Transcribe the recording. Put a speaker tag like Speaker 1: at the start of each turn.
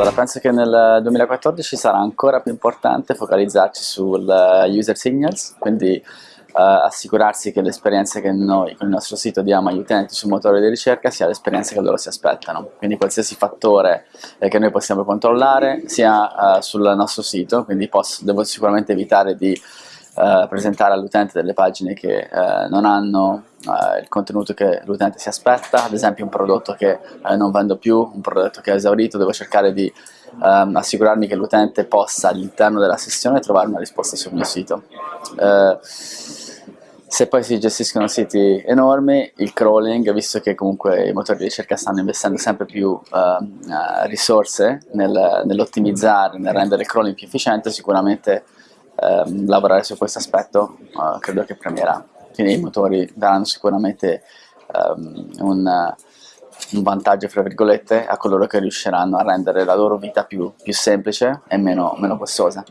Speaker 1: Guarda, penso che nel 2014 sarà ancora più importante focalizzarci sul uh, user signals, quindi uh, assicurarsi che l'esperienza che noi con il nostro sito diamo agli utenti sul motore di ricerca sia l'esperienza che loro si aspettano. Quindi qualsiasi fattore eh, che noi possiamo controllare sia uh, sul nostro sito, quindi posso, devo sicuramente evitare di Uh, presentare all'utente delle pagine che uh, non hanno uh, il contenuto che l'utente si aspetta, ad esempio un prodotto che non vendo più, un prodotto che è esaurito, devo cercare di um, assicurarmi che l'utente possa all'interno della sessione trovare una risposta sul mio sito. se poi si gestiscono siti enormi, il crawling, visto che comunque i motori di ricerca stanno investendo sempre più risorse nel, nell'ottimizzare, nel rendere il crawling più efficiente, sicuramente ehm, lavorare su questo aspetto uh, credo che premierà. Quindi i motori daranno sicuramente um, un, un, vantaggio fra virgolette a coloro che riusciranno a rendere la loro vita più, più semplice e meno, meno costosa.